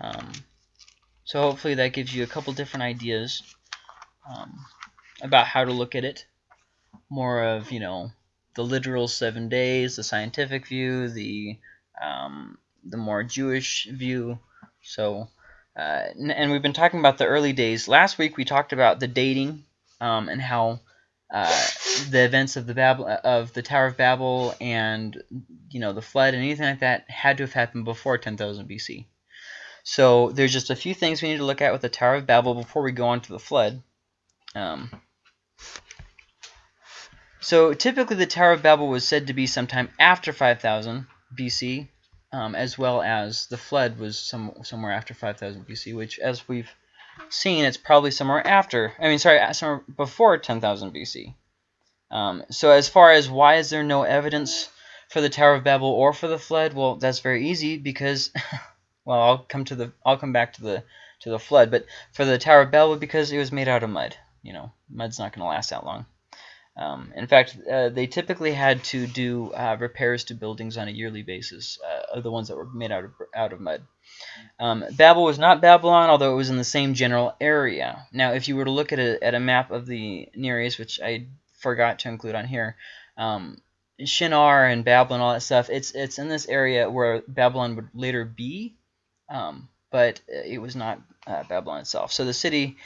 Um, so hopefully that gives you a couple different ideas um, about how to look at it. More of, you know, the literal seven days, the scientific view, the um, the more Jewish view. So, uh, and we've been talking about the early days. Last week we talked about the dating um, and how uh, the events of the Babel of the Tower of Babel and you know the flood and anything like that had to have happened before 10,000 BC. So there's just a few things we need to look at with the Tower of Babel before we go on to the flood. Um, so typically the Tower of Babel was said to be sometime after 5000 BC, um, as well as the flood was some somewhere after 5000 BC, which as we've seen, it's probably somewhere after, I mean, sorry, somewhere before 10,000 BC. Um, so as far as why is there no evidence for the Tower of Babel or for the flood, well, that's very easy because, well, I'll come to the, I'll come back to the, to the flood, but for the Tower of Babel, because it was made out of mud. You know, mud's not going to last that long. Um, in fact, uh, they typically had to do uh, repairs to buildings on a yearly basis, uh, the ones that were made out of out of mud. Um, Babel was not Babylon, although it was in the same general area. Now, if you were to look at a, at a map of the Near East, which I forgot to include on here, um, Shinar and Babylon, all that stuff, it's it's in this area where Babylon would later be, um, but it was not uh, Babylon itself. So the city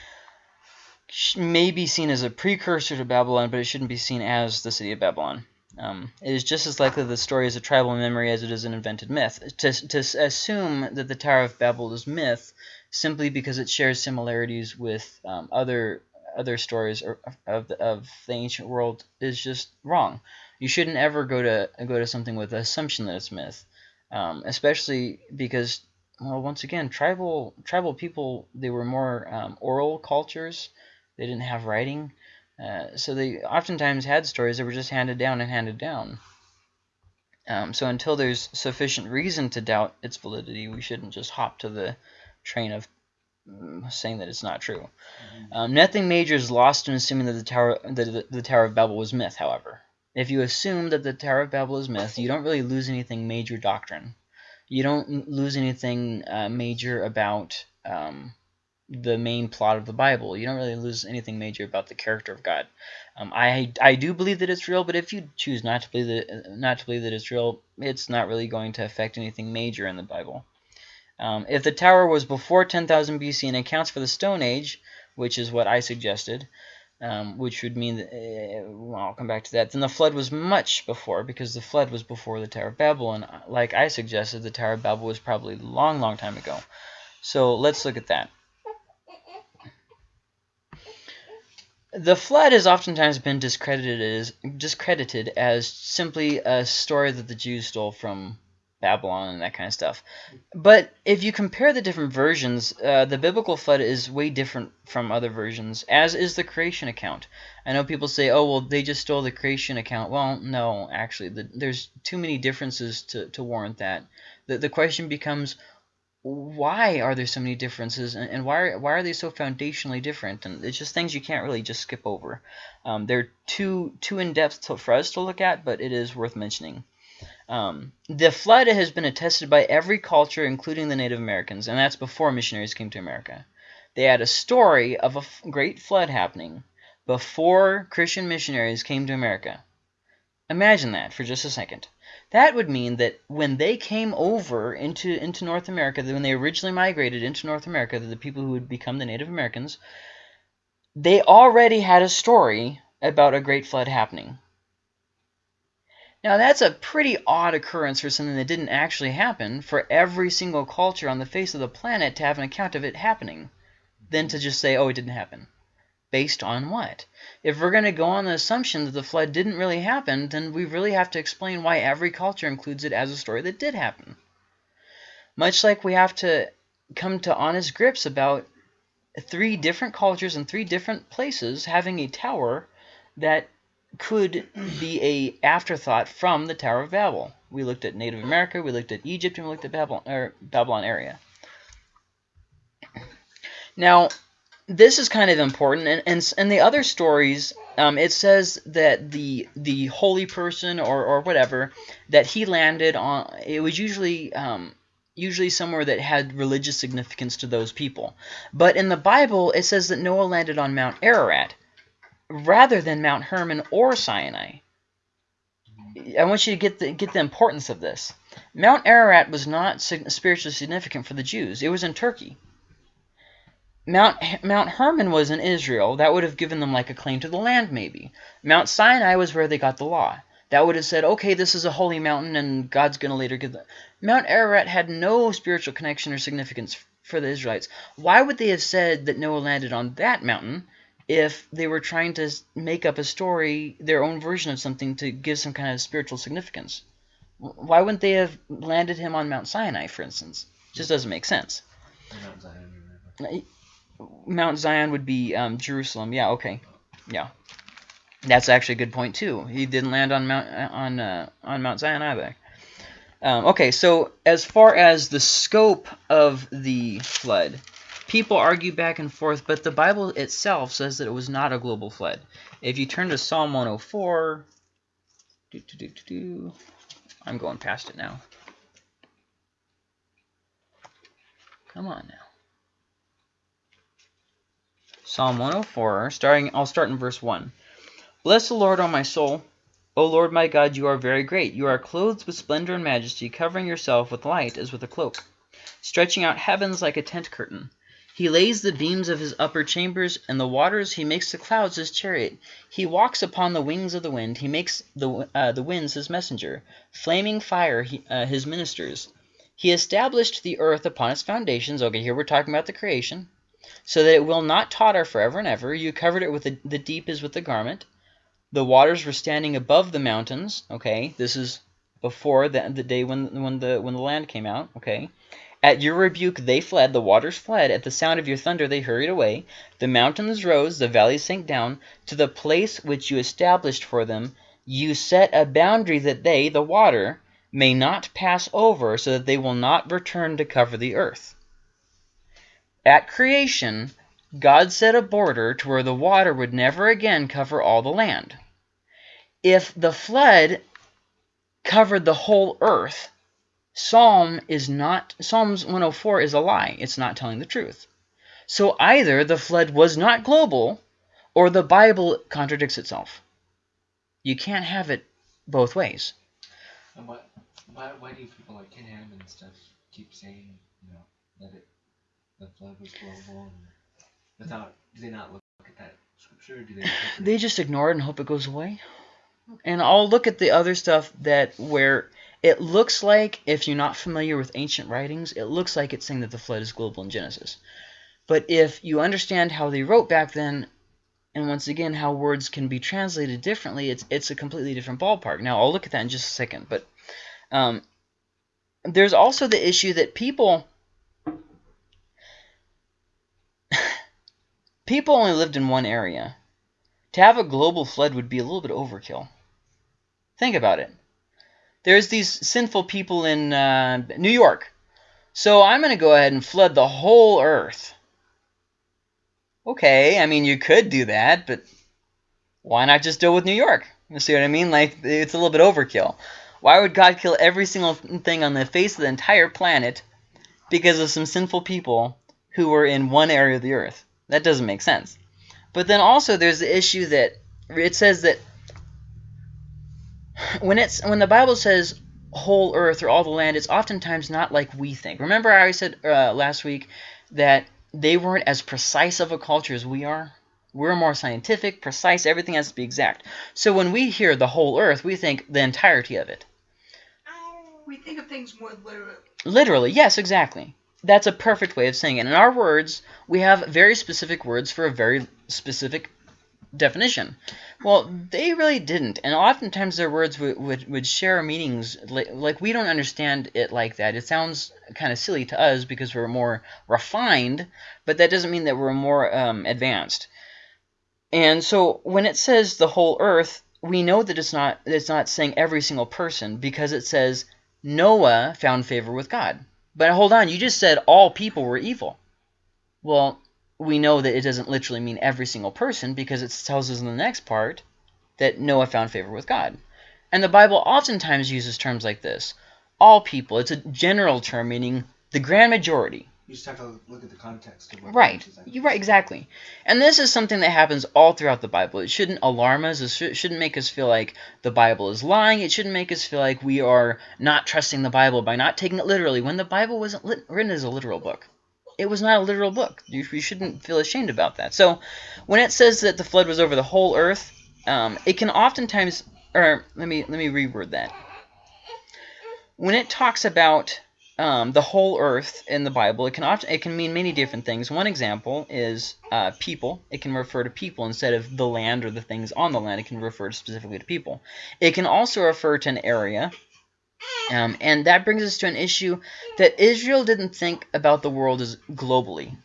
may be seen as a precursor to Babylon, but it shouldn't be seen as the city of Babylon. Um, it is just as likely the story is a tribal memory as it is an invented myth. To, to assume that the Tower of Babel is myth simply because it shares similarities with um, other other stories of the, of the ancient world is just wrong. You shouldn't ever go to go to something with the assumption that it's myth, um, especially because well, once again, tribal tribal people they were more um, oral cultures. They didn't have writing. Uh, so they oftentimes had stories that were just handed down and handed down. Um, so until there's sufficient reason to doubt its validity, we shouldn't just hop to the train of um, saying that it's not true. Mm -hmm. um, nothing major is lost in assuming that the Tower that the, the Tower of Babel was myth. However, if you assume that the Tower of Babel is myth, you don't really lose anything major doctrine. You don't lose anything uh, major about um, the main plot of the Bible. You don't really lose anything major about the character of God. Um, I I do believe that it's real, but if you choose not to believe that not to believe that it's real, it's not really going to affect anything major in the Bible. Um, if the tower was before 10,000 BC and accounts for the Stone Age, which is what I suggested, um, which would mean that, uh, well, I'll come back to that, then the flood was much before, because the flood was before the Tower of Babel, and like I suggested, the Tower of Babel was probably a long, long time ago. So let's look at that. The flood has oftentimes been discredited as discredited as simply a story that the Jews stole from Babylon and that kind of stuff. But if you compare the different versions, uh, the biblical flood is way different from other versions, as is the creation account. I know people say, oh, well, they just stole the creation account. Well, no, actually, the, there's too many differences to, to warrant that. The, the question becomes, why are there so many differences and, and, why, are, why are they so foundationally different? And it's just things you can't really just skip over. Um, they're too, too in-depth for us to look at, but it is worth mentioning. Um, the flood has been attested by every culture, including the Native Americans, and that's before missionaries came to America. They had a story of a great flood happening before Christian missionaries came to America. Imagine that for just a second. That would mean that when they came over into, into North America, when they originally migrated into North America, the people who would become the Native Americans, they already had a story about a great flood happening. Now that's a pretty odd occurrence for something that didn't actually happen for every single culture on the face of the planet to have an account of it happening, than to just say, oh, it didn't happen. Based on what? If we're going to go on the assumption that the flood didn't really happen, then we really have to explain why every culture includes it as a story that did happen. Much like we have to come to honest grips about three different cultures in three different places having a tower that could be a afterthought from the Tower of Babel. We looked at Native America, we looked at Egypt, and we looked at Babylon, Babylon area. Now, this is kind of important, and and, and the other stories, um, it says that the the holy person or or whatever that he landed on, it was usually um, usually somewhere that had religious significance to those people. But in the Bible, it says that Noah landed on Mount Ararat rather than Mount Hermon or Sinai. I want you to get the, get the importance of this. Mount Ararat was not spiritually significant for the Jews. It was in Turkey. Mount Mount Hermon was in Israel. That would have given them like a claim to the land, maybe. Mount Sinai was where they got the law. That would have said, okay, this is a holy mountain, and God's going to later give the... Mount Ararat had no spiritual connection or significance for the Israelites. Why would they have said that Noah landed on that mountain if they were trying to make up a story, their own version of something to give some kind of spiritual significance? Why wouldn't they have landed him on Mount Sinai, for instance? It just doesn't make sense. Mount Zion, would be um, Jerusalem. Yeah, okay. Yeah. That's actually a good point too. He didn't land on Mount on uh, on Mount Zion either. Um, okay, so as far as the scope of the flood, people argue back and forth, but the Bible itself says that it was not a global flood. If you turn to Psalm 104, doo -doo -doo I'm going past it now. Come on now. Psalm 104, starting, I'll start in verse 1. Bless the Lord, O my soul. O Lord my God, you are very great. You are clothed with splendor and majesty, covering yourself with light as with a cloak, stretching out heavens like a tent curtain. He lays the beams of his upper chambers, and the waters he makes the clouds his chariot. He walks upon the wings of the wind. He makes the, uh, the winds his messenger, flaming fire he, uh, his ministers. He established the earth upon its foundations. Okay, here we're talking about the creation so that it will not totter forever and ever. You covered it with the, the deep as with the garment. The waters were standing above the mountains. Okay, this is before the, the day when, when, the, when the land came out. Okay, At your rebuke they fled, the waters fled. At the sound of your thunder they hurried away. The mountains rose, the valleys sank down. To the place which you established for them, you set a boundary that they, the water, may not pass over, so that they will not return to cover the earth. At creation, God set a border to where the water would never again cover all the land. If the flood covered the whole earth, Psalm is not Psalms 104 is a lie. It's not telling the truth. So either the flood was not global or the Bible contradicts itself. You can't have it both ways. And why, why, why do people like Ken Ham and stuff keep saying, you know, that it without do they not look at that scripture? do they they just ignore it and hope it goes away? And I'll look at the other stuff that where it looks like, if you're not familiar with ancient writings, it looks like it's saying that the flood is global in Genesis. But if you understand how they wrote back then, and once again how words can be translated differently, it's it's a completely different ballpark. Now I'll look at that in just a second. But um, there's also the issue that people people only lived in one area. To have a global flood would be a little bit overkill. Think about it. There's these sinful people in uh, New York. So I'm going to go ahead and flood the whole earth. Okay, I mean, you could do that, but why not just deal with New York? You see what I mean? Like, it's a little bit overkill. Why would God kill every single thing on the face of the entire planet because of some sinful people who were in one area of the earth? That doesn't make sense. But then also there's the issue that it says that when it's when the Bible says whole earth or all the land, it's oftentimes not like we think. Remember I said uh, last week that they weren't as precise of a culture as we are? We're more scientific, precise, everything has to be exact. So when we hear the whole earth, we think the entirety of it. We think of things more literally. Literally, yes, exactly that's a perfect way of saying it. In our words, we have very specific words for a very specific definition. Well, they really didn't, and oftentimes their words would, would, would share meanings, like, like we don't understand it like that. It sounds kind of silly to us because we're more refined, but that doesn't mean that we're more um, advanced. And so when it says the whole earth, we know that it's not, it's not saying every single person because it says Noah found favor with God. But hold on, you just said all people were evil. Well, we know that it doesn't literally mean every single person because it tells us in the next part that Noah found favor with God. And the Bible oftentimes uses terms like this. all people. It's a general term meaning the grand majority. You just have to look at the context of what Right. verse is at. You're right, exactly. And this is something that happens all throughout the Bible. It shouldn't alarm us. It shou- shouldn't make us feel like the Bible is lying. It shouldn't make us feel like we are not trusting the Bible by not taking it literally when the Bible wasn't lit- written as a literal book. It was not a literal book. You, you shouldn't feel ashamed about that. So when it says that the flood was over the whole earth, um, it can oftentimes, or let me let me reword that. When it talks about um, the whole earth in the Bible, it can often it can mean many different things. One example is uh, people. It can refer to people instead of the land or the things on the land. It can refer specifically to people. It can also refer to an area, um, and that brings us to an issue that Israel didn't think about the world as globally.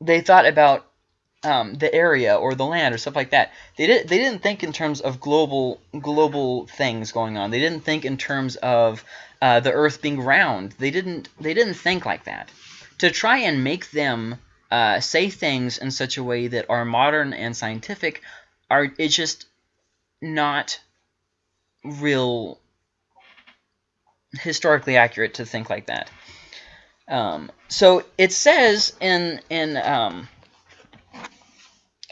They thought about um, the area or the land or stuff like that. They didn't they didn't think in terms of global global things going on. They didn't think in terms of uh, the Earth being round. They didn't they didn't think like that. To try and make them uh, say things in such a way that are modern and scientific are it's just not real historically accurate to think like that. Um, so it says in in um,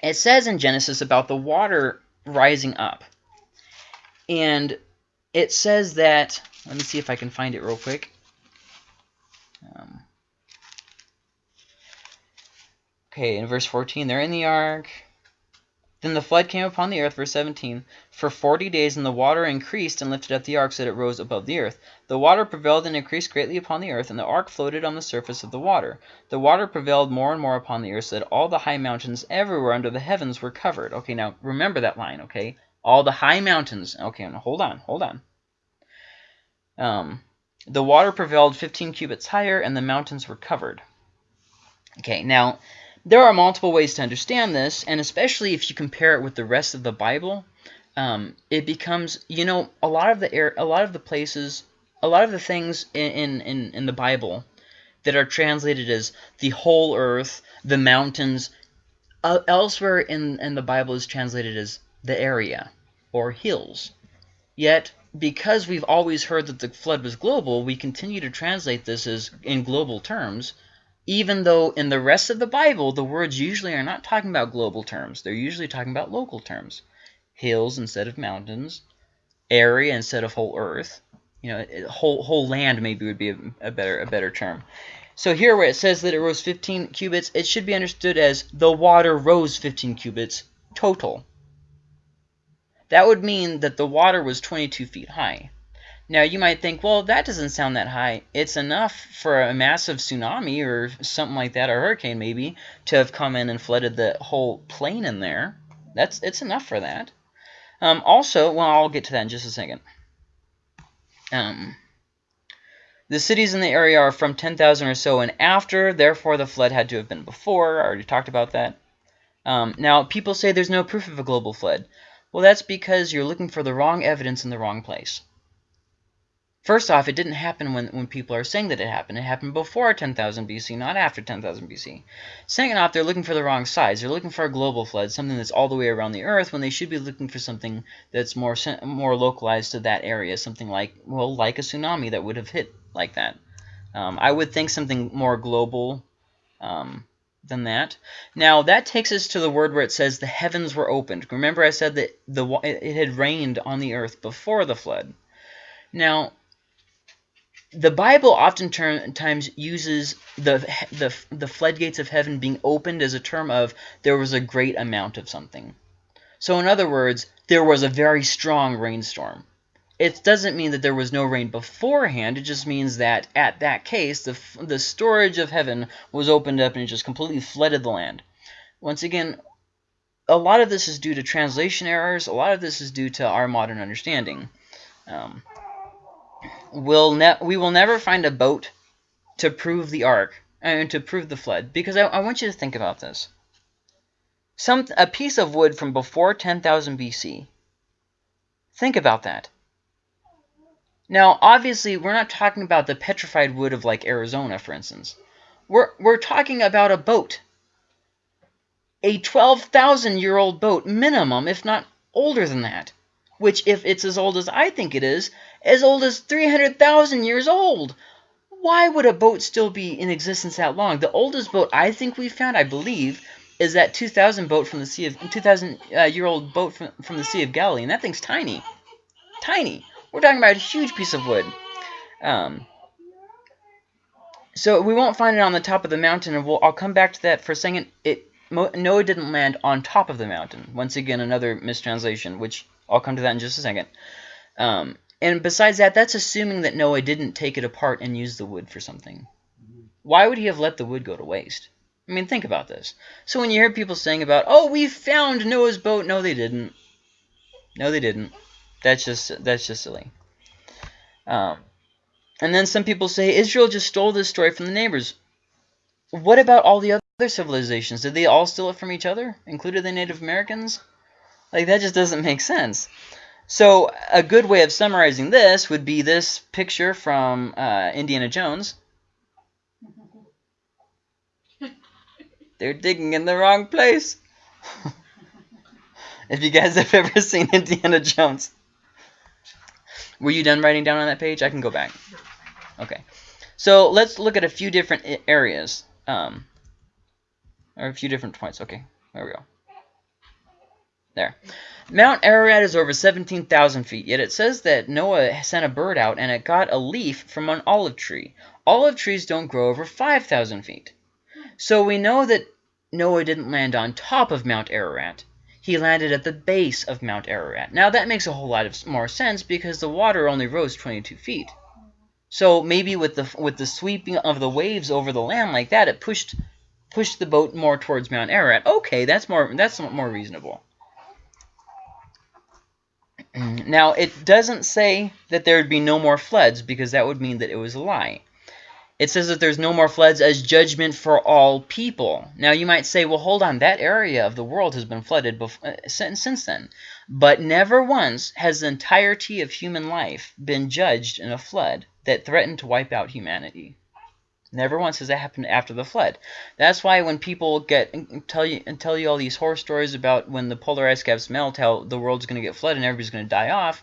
it says in Genesis about the water rising up. And it says that, let me see if I can find it real quick. Um, okay, in verse 14, they're in the ark. Then the flood came upon the earth, verse 17, for forty days, and the water increased and lifted up the ark so that it rose above the earth. The water prevailed and increased greatly upon the earth, and the ark floated on the surface of the water. The water prevailed more and more upon the earth, so that all the high mountains everywhere under the heavens were covered. Okay, now remember that line, okay? All the high mountains. Okay, now hold on, hold on. Um, the water prevailed 15 cubits higher, and the mountains were covered. Okay, now there are multiple ways to understand this, and especially if you compare it with the rest of the Bible, um, it becomes you know a lot of the air, a lot of the places, a lot of the things in in in the Bible that are translated as the whole earth, the mountains, uh, elsewhere in in the Bible is translated as the area or hills. Yet because we've always heard that the flood was global, we continue to translate this as in global terms even though in the rest of the Bible, the words usually are not talking about global terms. They're usually talking about local terms. Hills instead of mountains, area instead of whole earth. You know, whole whole land maybe would be a, a better a better term. So here where it says that it rose 15 cubits, it should be understood as the water rose 15 cubits total. That would mean that the water was 22 feet high. Now you might think, well, that doesn't sound that high. It's enough for a massive tsunami or something like that, or hurricane maybe, to have come in and flooded the whole plain in there. That's it's enough for that. Um, also, well, I'll get to that in just a second. Um, the cities in the area are from 10,000 or so and after, therefore the flood had to have been before. I already talked about that. Um, now, people say there's no proof of a global flood. Well, that's because you're looking for the wrong evidence in the wrong place. First off, it didn't happen when, when people are saying that it happened. It happened before 10,000 BC, not after 10,000 BC. Second off, they're looking for the wrong size. They're looking for a global flood, something that's all the way around the Earth, when they should be looking for something that's more more localized to that area, something like, well, like a tsunami that would have hit like that. Um, I would think something more global um, than that. Now, that takes us to the word where it says the heavens were opened. Remember I said that the it it had rained on the earth before the flood. Now, the Bible oftentimes uses the, the the floodgates of heaven being opened as a term of there was a great amount of something. So in other words, there was a very strong rainstorm. It doesn't mean that there was no rain beforehand. It just means that at that case, the the storage of heaven was opened up and it just completely flooded the land. Once again, a lot of this is due to translation errors. A lot of this is due to our modern understanding. Um, we'll ne- we will never find a boat to prove the ark and to prove the flood because I, I want you to think about this. Some a piece of wood from before 10,000 BC. Think about that. Now, obviously, we're not talking about the petrified wood of like Arizona, for instance. We're we're talking about a boat. A 12,000 year old boat minimum, if not older than that. Which if it's as old as I think it is, as old as 300,000 years old. Why would a boat still be in existence that long? The oldest boat I think we found, I believe, is that 2000 boat from the Sea of 2000 uh, year old boat from, from the Sea of Galilee, and that thing's tiny. Tiny. We're talking about a huge piece of wood. Um, so we won't find it on the top of the mountain, and we'll, I'll come back to that for a second. It Noah didn't land on top of the mountain. Once again, another mistranslation, which I'll come to that in just a second. Um, and besides that, that's assuming that Noah didn't take it apart and use the wood for something. Why would he have let the wood go to waste? I mean, think about this. So when you hear people saying about, oh, we found Noah's boat, no, they didn't. No, they didn't. That's just that's just silly. Um, and then some people say Israel just stole this story from the neighbors. What about all the other civilizations? Did they all steal it from each other, including the Native Americans? Like, that just doesn't make sense. So a good way of summarizing this would be this picture from uh, Indiana Jones. They're digging in the wrong place. if you guys have ever seen Indiana Jones. Were you done writing down on that page? I can go back. Okay. So let's look at a few different areas. Um, or a few different points. Okay, there we go. There. Mount Ararat is over 17,000 feet, yet it says that Noah sent a bird out and it got a leaf from an olive tree. Olive trees don't grow over 5,000 feet. So we know that Noah didn't land on top of Mount Ararat. He landed at the base of Mount Ararat. Now that makes a whole lot of more sense because the water only rose 22 feet. So maybe with the with the sweeping of the waves over the land like that, it pushed pushed the boat more towards Mount Ararat. Okay, that's more that's more reasonable. Now, it doesn't say that there would be no more floods because that would mean that it was a lie. It says that there's no more floods as judgment for all people. Now, you might say, well, hold on, that area of the world has been flooded uh, since, since then. But never once has the entirety of human life been judged in a flood that threatened to wipe out humanity. Never once has that happened after the flood. That's why when people get and tell you and tell you all these horror stories about when the polar ice caps melt, how the world's going to get flooded and everybody's going to die off,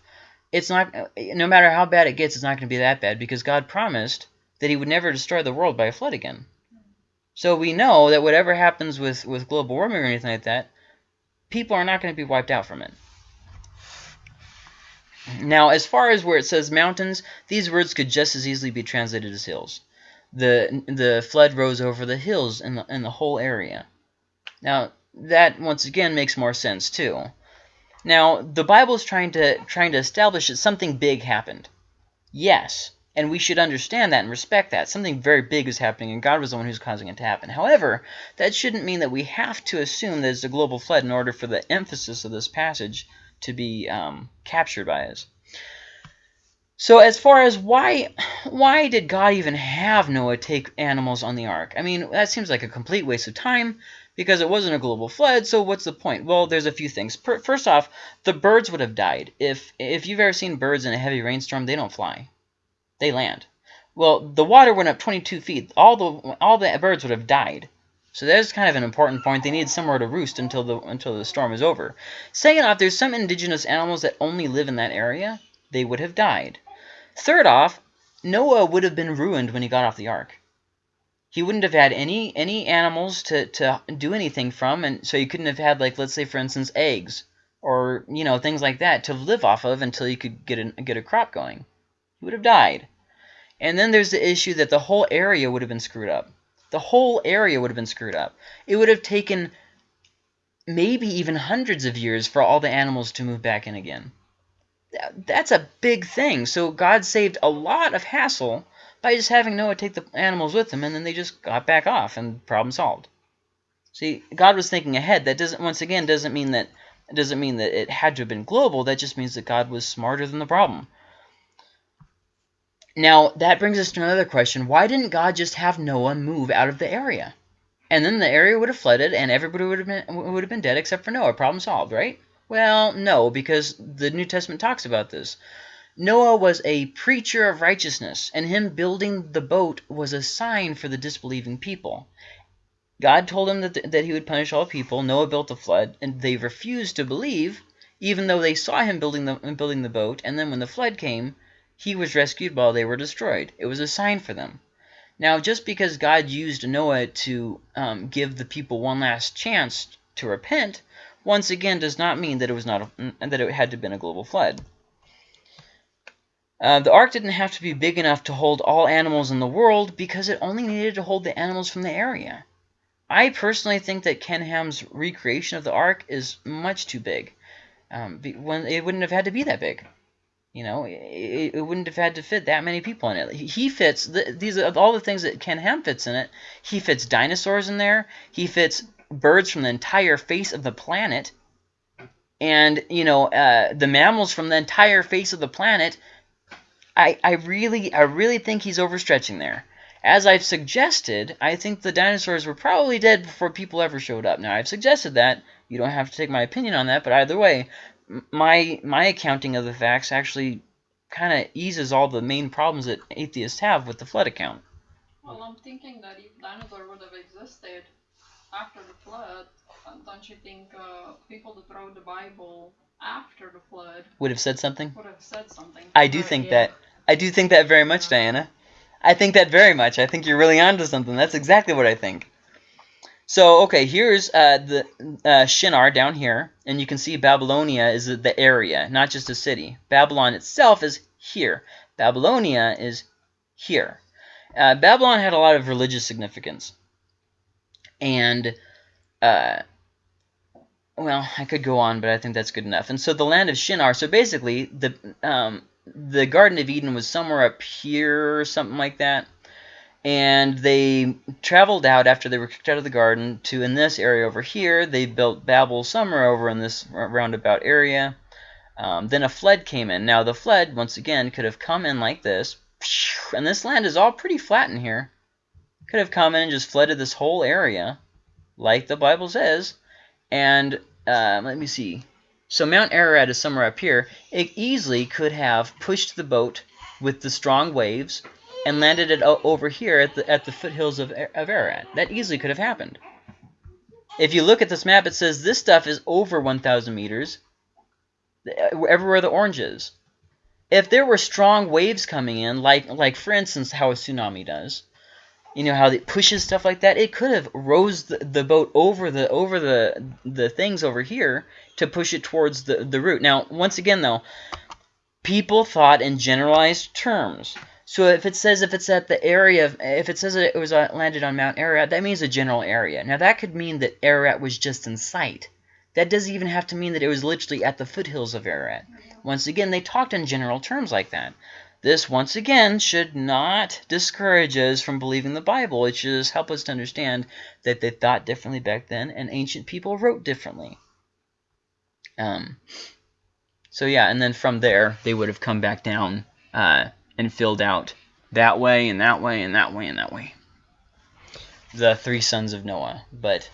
it's not. No matter how bad it gets, it's not going to be that bad because God promised that He would never destroy the world by a flood again. So we know that whatever happens with with global warming or anything like that, people are not going to be wiped out from it. Now, as far as where it says mountains, these words could just as easily be translated as hills. The, the flood rose over the hills in the, in the whole area. Now, that, once again, makes more sense, too. Now, the Bible is trying to, trying to establish that something big happened. Yes, and we should understand that and respect that. Something very big is happening, and God was the one who's causing it to happen. However, that shouldn't mean that we have to assume that it's a global flood in order for the emphasis of this passage to be um, captured by us. So as far as why why did God even have Noah take animals on the ark? I mean, that seems like a complete waste of time because it wasn't a global flood, so what's the point? Well, there's a few things. First off, the birds would have died. If if you've ever seen birds in a heavy rainstorm, they don't fly. They land. Well, the water went up 22 feet. All the all the birds would have died. So that's kind of an important point. They need somewhere to roost until the until the storm is over. Second off, there's some indigenous animals that only live in that area. They would have died. Third off, Noah would have been ruined when he got off the ark. He wouldn't have had any any animals to, to do anything from, and so he couldn't have had, like, let's say, for instance, eggs or, you know, things like that to live off of until he could get get a crop going. He would have died. And then there's the issue that the whole area would have been screwed up. The whole area would have been screwed up. It would have taken maybe even hundreds of years for all the animals to move back in again. That's a big thing. So God saved a lot of hassle by just having Noah take the animals with him, and then they just got back off, and problem solved. See, God was thinking ahead. That doesn't, once again, doesn't mean that it doesn't mean that it had to have been global. That just means that God was smarter than the problem. Now, that brings us to another question. Why didn't God just have Noah move out of the area? And then the area would have flooded and everybody would have been, would have been dead except for Noah. Problem solved, right? Well, no, because the New Testament talks about this. Noah was a preacher of righteousness, and him building the boat was a sign for the disbelieving people. God told him that, that he would punish all people. Noah built the flood, and they refused to believe. even though they saw him building the building the boat, and then when the flood came, he was rescued while they were destroyed. It was a sign for them. Now, just because God used Noah to um, give the people one last chance to repent, once again does not mean that it was not a, that it had to have been a global flood. Uh, the ark didn't have to be big enough to hold all animals in the world because it only needed to hold the animals from the area. I personally think that Ken Ham's recreation of the ark is much too big. Um, when it wouldn't have had to be that big. You know, it, it, wouldn't have had to fit that many people in it. He fits the, these all the things that Ken Ham fits in it. He fits dinosaurs in there. He fits birds from the entire face of the planet, and you know uh, the mammals from the entire face of the planet. I I really I really think he's overstretching there. As I've suggested, I think the dinosaurs were probably dead before people ever showed up. Now, I've suggested that. You don't have to take my opinion on that, but either way, my my accounting of the facts actually kind of eases all the main problems that atheists have with the flood account. Well, I'm thinking that if dinosaurs would have existed after the flood, uh, don't you think uh, people that wrote the Bible after the flood would have said something? Would have said something. I do think yeah. that. I do think that very much, Diana. I think that very much. I think you're really onto something. That's exactly what I think. So, okay, here's uh, the uh, Shinar down here, and you can see Babylonia is the area, not just a city. Babylon itself is here. Babylonia is here. Uh, Babylon had a lot of religious significance. And, uh, well, I could go on, but I think that's good enough. And so the land of Shinar, so basically, the um, the Garden of Eden was somewhere up here or something like that. And they traveled out after they were kicked out of the garden to in this area over here. They built Babel somewhere over in this roundabout area. Um, then a flood came in. Now the flood, once again, could have come in like this. And this land is all pretty flat in here. Could have come in and just flooded this whole area, like the Bible says. And uh, let me see. So Mount Ararat is somewhere up here. It easily could have pushed the boat with the strong waves and landed it over here at the, at the foothills of, of Ararat. That easily could have happened. If you look at this map, it says this stuff is over 1,000 meters, everywhere the orange is. If there were strong waves coming in, like, like for instance how a tsunami does, you know how it pushes stuff like that, it could have rose the, the boat over the over the the things over here to push it towards the, the root. Now, once again, though, people thought in generalized terms. So if it says if it's at the area, of, if it says it was uh, landed on Mount Ararat, that means a general area. Now, that could mean that Ararat was just in sight. That doesn't even have to mean that it was literally at the foothills of Ararat. Once again, they talked in general terms like that. This, once again, should not discourage us from believing the Bible. It should just help us to understand that they thought differently back then and ancient people wrote differently. Um, so yeah, and then from there, they would have come back down uh, and filled out that way and that way and that way and that way. The three sons of Noah. But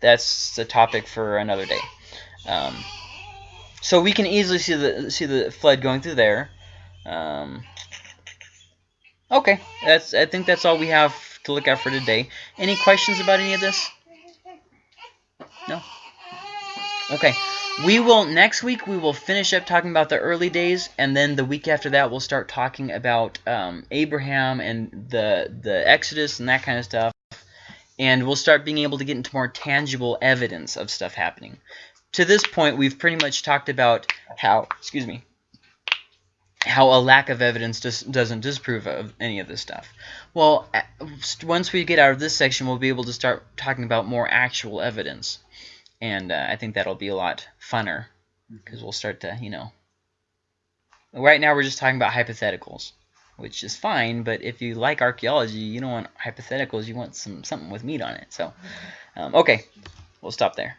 that's a topic for another day. Um, so we can easily see the see the flood going through there. Um, okay, that's I think that's all we have to look at for today. Any questions about any of this? No. Okay. We will next week. We will finish up talking about the early days, and then the week after that, we'll start talking about um, Abraham and the the Exodus and that kind of stuff. And we'll start being able to get into more tangible evidence of stuff happening. To this point, we've pretty much talked about how, excuse me, how a lack of evidence just doesn't disprove of any of this stuff. Well, once we get out of this section, we'll be able to start talking about more actual evidence. And uh, I think that'll be a lot funner because we'll start to, you know. Right now we're just talking about hypotheticals, which is fine. But if you like archaeology, you don't want hypotheticals. You want some something with meat on it. So, um, okay, we'll stop there.